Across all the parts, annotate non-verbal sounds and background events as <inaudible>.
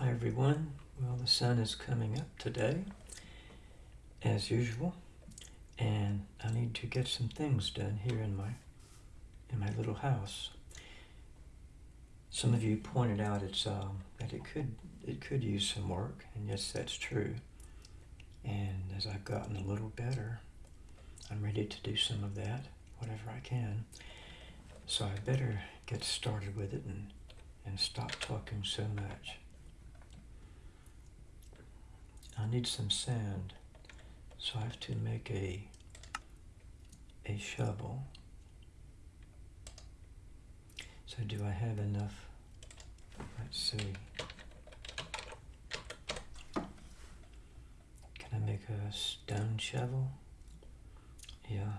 Hi everyone. Well, the sun is coming up today, as usual, and I need to get some things done here in my in my little house. Some of you pointed out it's um, that it could it could use some work, and yes, that's true. And as I've gotten a little better, I'm ready to do some of that, whatever I can. So I better get started with it and and stop talking so much. I need some sand, so I have to make a a shovel. So do I have enough? Let's see. Can I make a stone shovel? Yeah.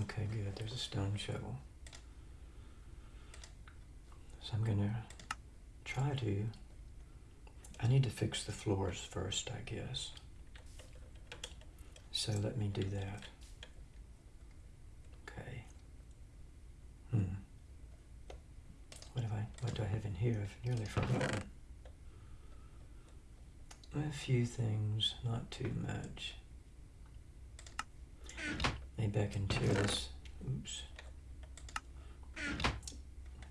Okay, good. There's a stone shovel. So I'm gonna try to I need to fix the floors first, I guess. So let me do that. Okay. Hmm. What have I what do I have in here? I've nearly forgotten. A few things, not too much. Maybe I can tear this oops.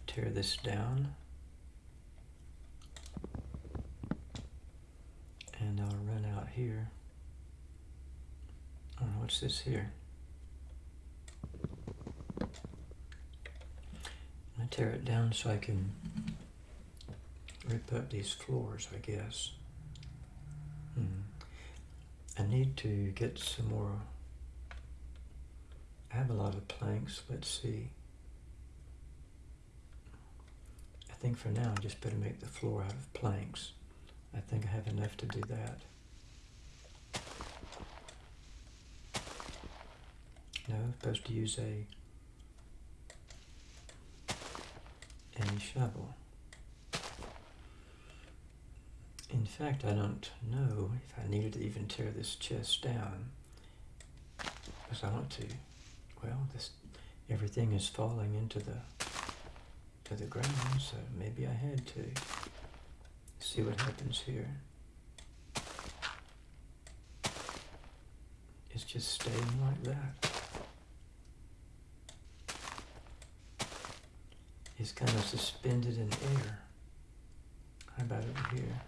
Tear this down. I'll run out here. Oh, what's this here? I tear it down so I can rip up these floors, I guess. Hmm. I need to get some more. I have a lot of planks. Let's see. I think for now I just better make the floor out of planks. I think I have enough to do that. No, I'm supposed to use a a shovel. In fact, I don't know if I needed to even tear this chest down because I want to. Well, this everything is falling into the to the ground, so maybe I had to see what happens here. It's just staying like that. It's kind of suspended in air. How about over here?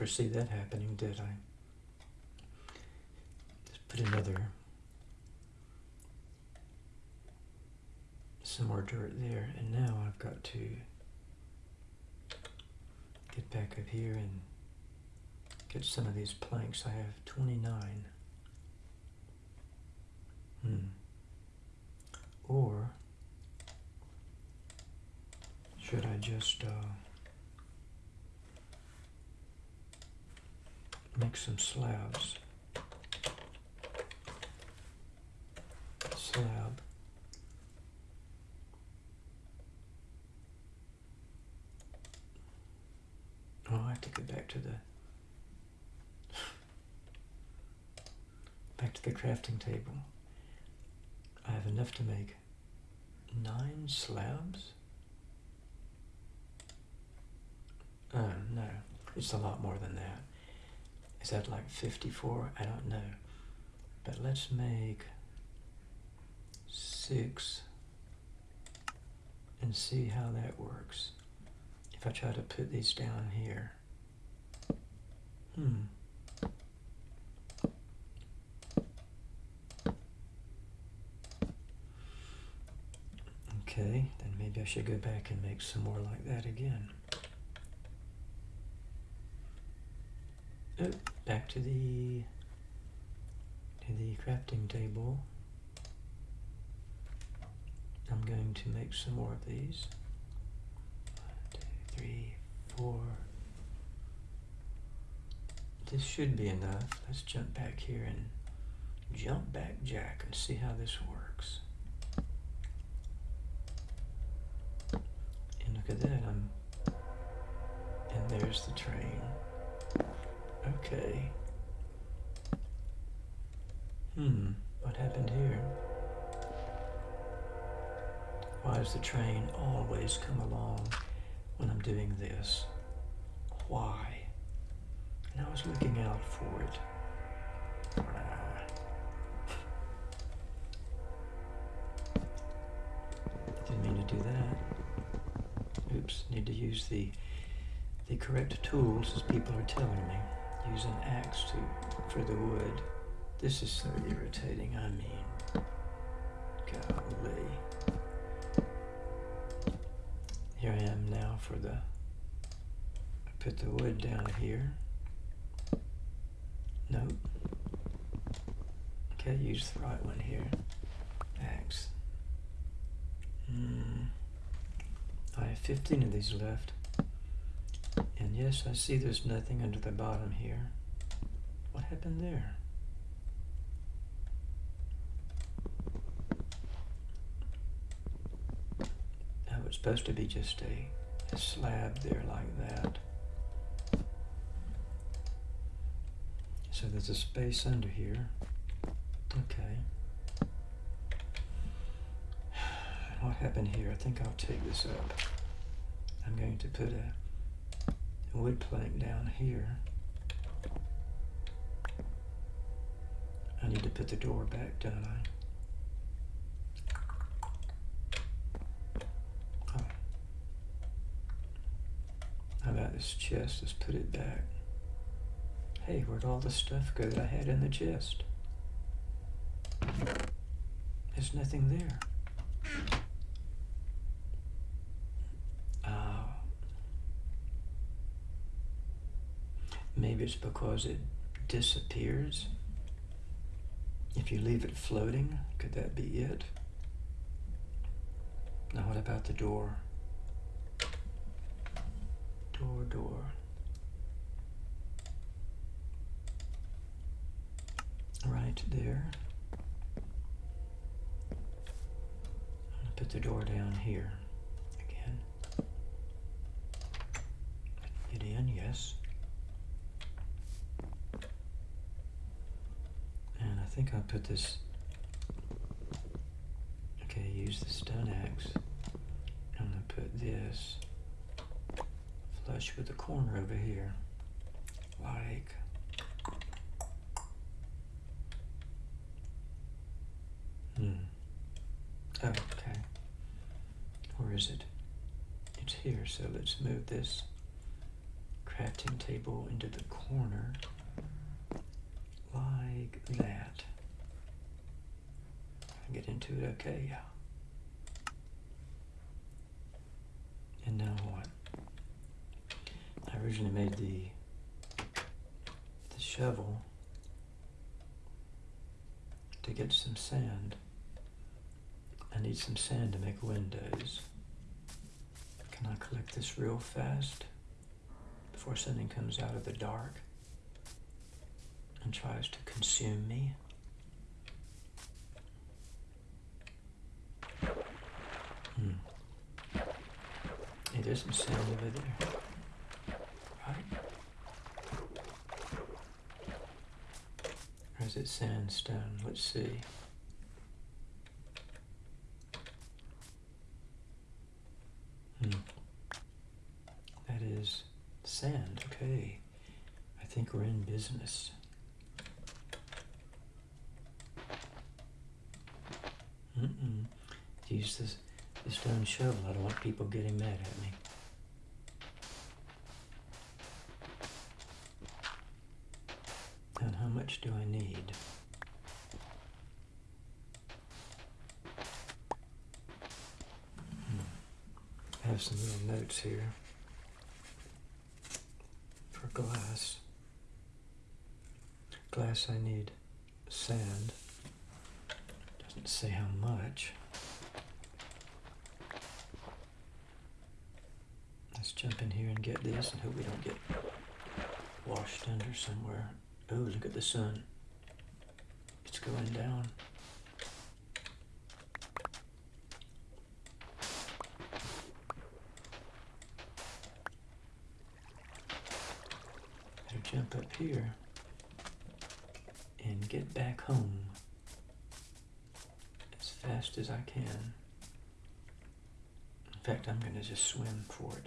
Foresee that happening, did I? Just put another, some more dirt there, and now I've got to get back up here and get some of these planks. I have 29. Hmm. Or should I just uh, make some slabs. Slab. Oh, I have to go back to the back to the crafting table. I have enough to make nine slabs. Oh no, it's a lot more than that. Is that like 54? I don't know. But let's make six and see how that works. If I try to put these down here. Hmm. Okay, then maybe I should go back and make some more like that again. Oh, back to the to the crafting table. I'm going to make some more of these. One, two, three, four. This should be enough. Let's jump back here and jump back jack and see how this works. And look at that, I'm, and there's the train. Okay. Hmm, what happened here? Why does the train always come along when I'm doing this? Why? And I was looking out for it. Ah. Didn't mean to do that. Oops, need to use the the correct tools as people are telling me. Use an axe to for the wood. This is so irritating, I mean. Golly. Here I am now for the I put the wood down here. Nope. Okay, use the right one here. Axe. Hmm. I have 15 of these left. Yes, I see there's nothing under the bottom here. What happened there? That was supposed to be just a, a slab there like that. So there's a space under here. Okay. What happened here? I think I'll take this up. I'm going to put a wood plank down here. I need to put the door back, don't I? How about this chest? Let's put it back. Hey, where'd all the stuff go that I had in the chest? There's nothing there. Uh, maybe it's because it disappears. If you leave it floating, could that be it? Now, what about the door? Door, door. Right there. Put the door down here again. Get in, yes. I think I'll put this, okay, use the stone axe. I'm gonna put this flush with the corner over here, like Hmm. Oh, okay. Where is it? It's here, so let's move this crafting table into the corner like that. I get into it, okay, yeah. And now what? I originally made the the shovel to get some sand. I need some sand to make windows. Can I collect this real fast before something comes out of the dark and tries to consume me? Hmm. Some sand over there. Right? Or is it sandstone? Let's see. Hmm. That is sand. Okay. I think we're in business. Use this, the stone shovel. I don't want people getting mad at me. And how much do I need? Hmm. I have some little notes here for glass. Glass I need sand. Doesn't say how much. Jump in here and get this and hope we don't get washed under somewhere. Oh, look at the sun. It's going down. Better jump up here and get back home as fast as I can. In fact, I'm going to just swim for it.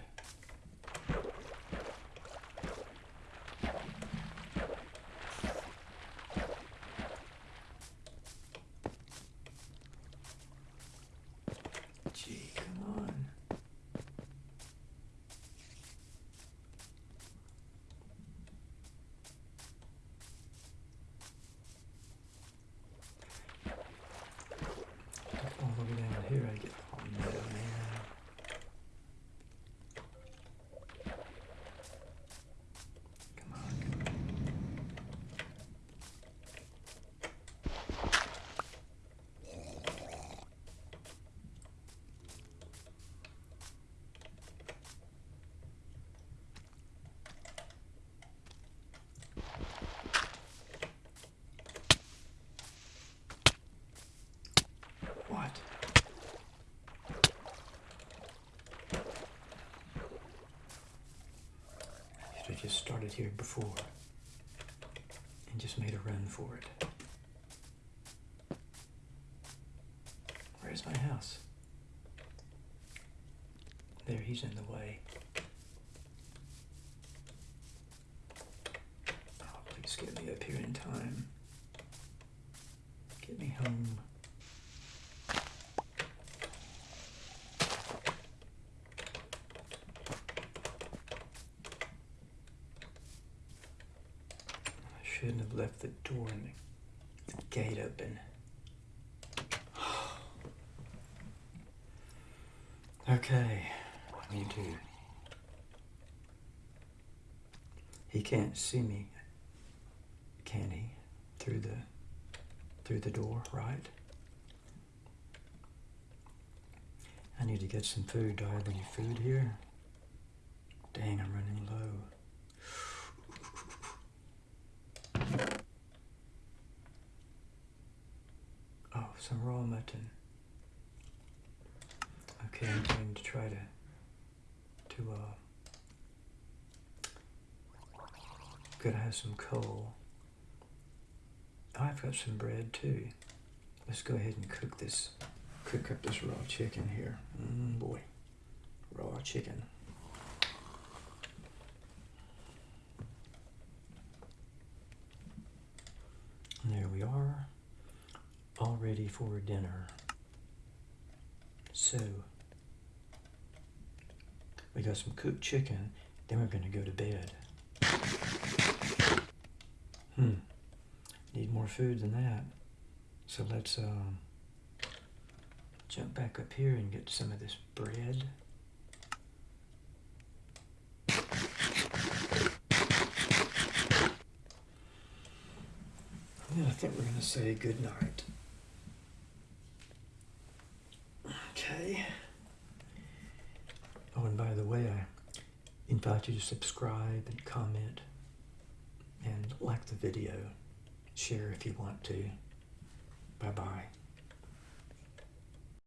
Gee, come on. All the way down here, I get. Oh no, man. Come on, come on. What? Should have just started here before and just made a run for it. Where's my house? There, he's in the way. Oh, please get me up here in time. Get me home. I shouldn't have left the door and the, the gate open. <sighs> Okay, me too. He can't see me, can he? Through the through the door, right? I need to get some food. Do I have any food here? Dang, I'm running low. Oh, some raw mutton. Okay, I'm going to try to to uh gotta have some coal. I've got some bread too. Let's go ahead and cook this cook up this raw chicken here. Mm, boy. Raw chicken. There we are, ready for dinner. So, we got some cooked chicken, then we're going to go to bed. Hmm, need more food than that. So let's um, jump back up here and get some of this bread. Yeah, I think we're going to say good night. Okay. Oh, and by the way, I invite you to subscribe and comment and like the video. Share if you want to. Bye bye.